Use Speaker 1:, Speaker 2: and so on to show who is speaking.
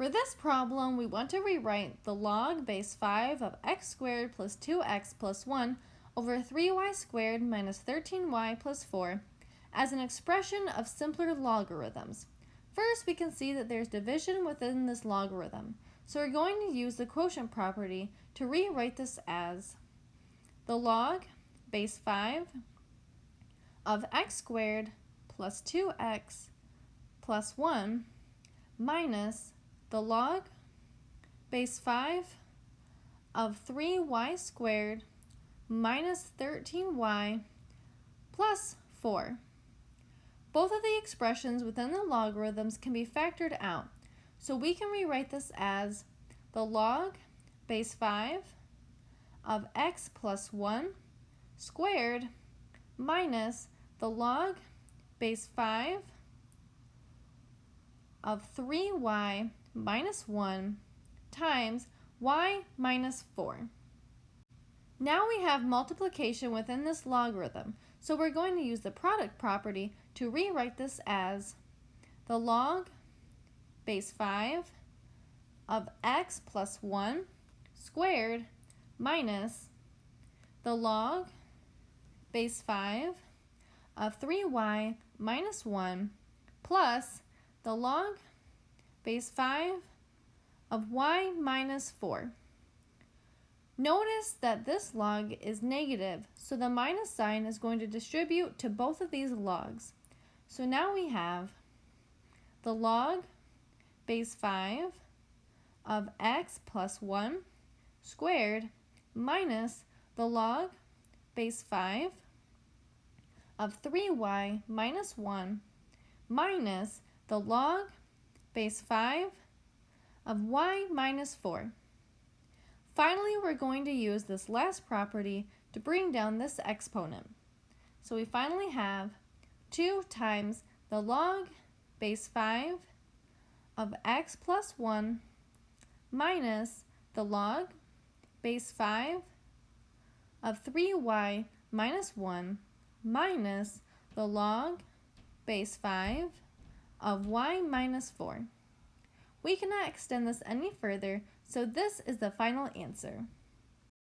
Speaker 1: For this problem, we want to rewrite the log base 5 of x squared plus 2x plus 1 over 3y squared minus 13y plus 4 as an expression of simpler logarithms. First, we can see that there's division within this logarithm. So we're going to use the quotient property to rewrite this as the log base 5 of x squared plus 2x plus 1 minus the log base 5 of 3y squared minus 13y plus 4. Both of the expressions within the logarithms can be factored out, so we can rewrite this as the log base 5 of x plus 1 squared minus the log base 5 of 3y minus 1 times y minus 4. Now we have multiplication within this logarithm, so we're going to use the product property to rewrite this as the log base 5 of x plus 1 squared minus the log base 5 of 3y minus 1 plus the log base 5 of y minus 4. Notice that this log is negative, so the minus sign is going to distribute to both of these logs. So now we have the log base 5 of x plus 1 squared minus the log base 5 of 3y minus 1 minus the log base 5 of y minus 4. Finally, we're going to use this last property to bring down this exponent. So we finally have 2 times the log base 5 of x plus 1 minus the log base 5 of 3y minus 1 minus the log base 5 of y minus 4. We cannot extend this any further, so this is the final answer.